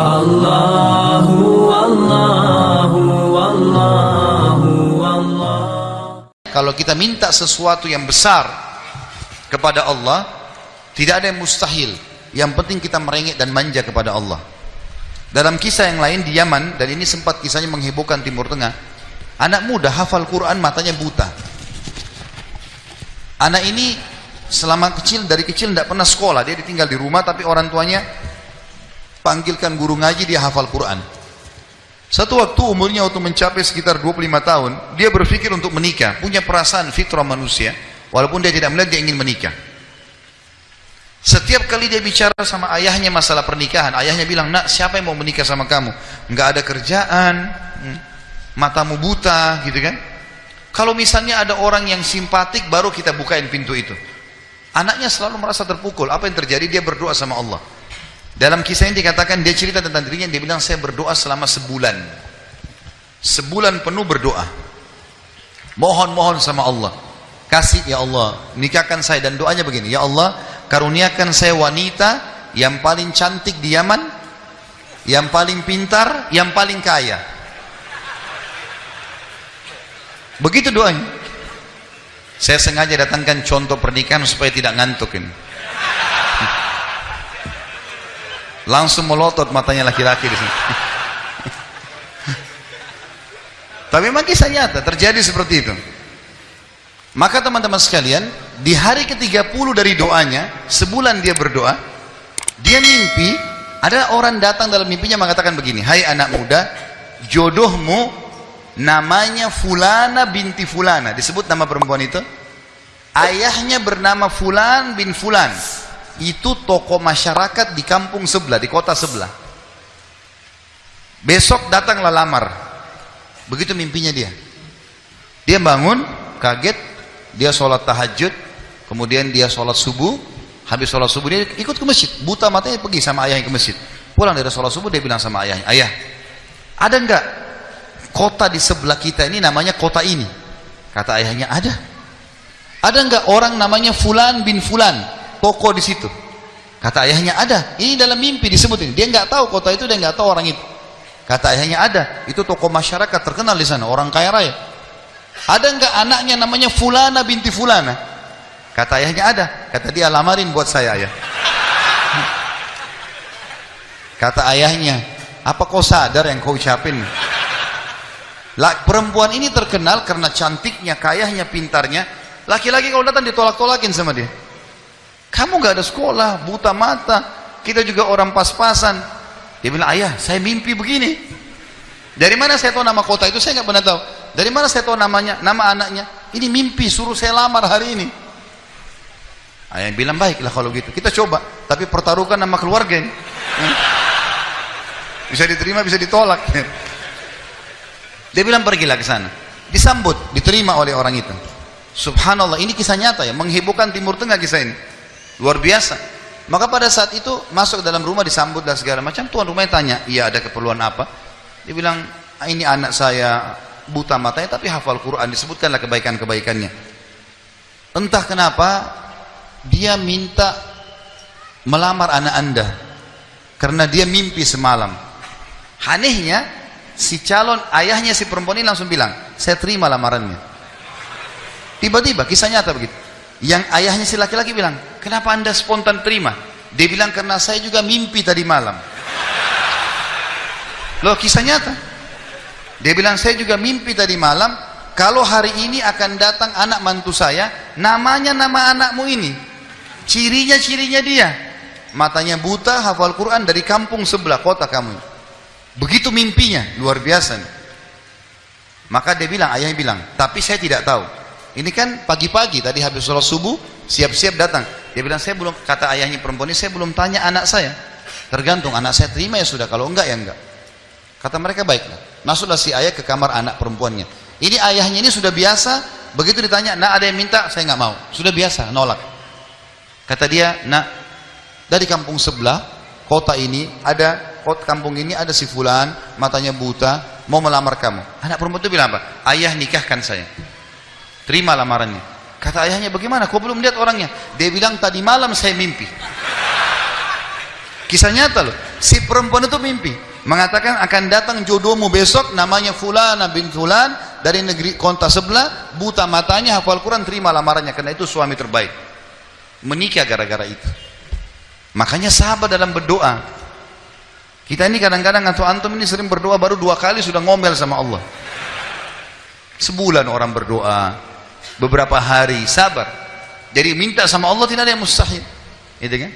Allahu Allahu Allahu Allah Kalau kita minta sesuatu yang besar kepada Allah, tidak ada yang mustahil. Yang penting kita merengek dan manja kepada Allah. Dalam kisah yang lain di Yaman, dan ini sempat kisahnya menghebohkan Timur Tengah, anak muda hafal Quran matanya buta. Anak ini selama kecil, dari kecil tidak pernah sekolah, dia ditinggal di rumah tapi orang tuanya panggilkan guru ngaji, dia hafal Quran. Satu waktu umurnya waktu mencapai sekitar 25 tahun, dia berpikir untuk menikah, punya perasaan fitrah manusia, walaupun dia tidak melihat dia ingin menikah. Setiap kali dia bicara sama ayahnya masalah pernikahan, ayahnya bilang, nak siapa yang mau menikah sama kamu? Enggak ada kerjaan, hmm, matamu buta, gitu kan? Kalau misalnya ada orang yang simpatik, baru kita bukain pintu itu. Anaknya selalu merasa terpukul. Apa yang terjadi? Dia berdoa sama Allah. Dalam kisah ini dikatakan dia cerita tentang dirinya, dia bilang saya berdoa selama sebulan. Sebulan penuh berdoa. Mohon-mohon sama Allah. Kasih ya Allah, nikahkan saya dan doanya begini, ya Allah, karuniakan saya wanita yang paling cantik di Yaman, yang paling pintar, yang paling kaya. Begitu doanya. Saya sengaja datangkan contoh pernikahan supaya tidak ngantuk ini. Langsung melotot matanya laki-laki di sini. Tapi memang kisah nyata terjadi seperti itu. Maka teman-teman sekalian, di hari ke-30 dari doanya, sebulan dia berdoa, dia mimpi, ada orang datang dalam mimpinya mengatakan begini, "Hai anak muda, jodohmu namanya Fulana binti Fulana." Disebut nama perempuan itu. Ayahnya bernama Fulan bin Fulan itu toko masyarakat di kampung sebelah, di kota sebelah. Besok datanglah lamar. Begitu mimpinya dia. Dia bangun, kaget, dia sholat tahajud, kemudian dia sholat subuh, habis sholat subuh dia ikut ke masjid. Buta matanya pergi sama ayahnya ke masjid. Pulang dari sholat subuh dia bilang sama ayahnya, ayah, ada enggak kota di sebelah kita ini namanya kota ini? Kata ayahnya, ada. Ada enggak orang namanya Fulan bin Fulan? Toko di situ. Kata ayahnya ada. Ini dalam mimpi disebut ini. Dia nggak tahu kota itu, dia nggak tahu orang itu. Kata ayahnya ada. Itu toko masyarakat terkenal di sana, orang kaya raya. Ada nggak anaknya namanya Fulana binti Fulana? Kata ayahnya ada. Kata dia lamarin buat saya ayah. Kata ayahnya, apa kau sadar yang kau ucapin? Lah, perempuan ini terkenal karena cantiknya, kayahnya, pintarnya. Laki-laki kalau datang ditolak-tolakin sama dia. Kamu gak ada sekolah, buta mata. Kita juga orang pas-pasan. Dia bilang, ayah, saya mimpi begini. Dari mana saya tahu nama kota itu? Saya nggak pernah tahu. Dari mana saya tahu namanya, nama anaknya? Ini mimpi, suruh saya lamar hari ini. Ayah bilang, baiklah kalau gitu. Kita coba. Tapi pertaruhkan nama keluarga ini. Bisa diterima, bisa ditolak. Dia bilang, pergilah ke sana. Disambut, diterima oleh orang itu. Subhanallah, ini kisah nyata ya. Menghebohkan Timur Tengah kisah ini luar biasa. Maka pada saat itu masuk dalam rumah disambut dan segala macam tuan rumahnya tanya iya ada keperluan apa? Dia bilang ah, ini anak saya buta matanya tapi hafal Quran disebutkanlah kebaikan-kebaikannya. Entah kenapa dia minta melamar anak anda karena dia mimpi semalam. Anehnya si calon ayahnya si perempuan ini langsung bilang saya terima lamarannya. Tiba-tiba kisah nyata begitu yang ayahnya si laki-laki bilang, kenapa anda spontan terima? Dia bilang, karena saya juga mimpi tadi malam. Loh, kisah nyata. Dia bilang, saya juga mimpi tadi malam, kalau hari ini akan datang anak mantu saya, namanya nama anakmu ini. Cirinya-cirinya dia. Matanya buta, hafal Quran dari kampung sebelah kota kamu. Begitu mimpinya, luar biasa. Maka dia bilang, ayahnya bilang, tapi saya tidak tahu ini kan pagi-pagi tadi habis sholat subuh, siap-siap datang. Dia bilang, saya belum, kata ayahnya perempuan ini, saya belum tanya anak saya. Tergantung, anak saya terima ya sudah, kalau enggak ya enggak. Kata mereka, baiklah. Masuklah si ayah ke kamar anak perempuannya. Ini ayahnya ini sudah biasa, begitu ditanya, nak ada yang minta, saya enggak mau. Sudah biasa, nolak. Kata dia, nak, dari kampung sebelah, kota ini, ada, kota kampung ini ada si fulan, matanya buta, mau melamar kamu. Anak perempuan itu bilang apa? Ayah nikahkan saya terima lamarannya kata ayahnya bagaimana kau belum lihat orangnya dia bilang tadi malam saya mimpi Kisah nyata loh. Si perempuan itu mimpi. Mengatakan akan datang jodohmu besok namanya Fulana bin Fulan dari negeri kota sebelah. Buta matanya hafal Quran terima lamarannya. Karena itu suami terbaik. Menikah gara-gara itu. Makanya sahabat dalam berdoa. Kita ini kadang-kadang atau antum ini sering berdoa baru dua kali sudah ngomel sama Allah. Sebulan orang berdoa, beberapa hari sabar. Jadi minta sama Allah tidak ada yang mustahil. Gitu kan?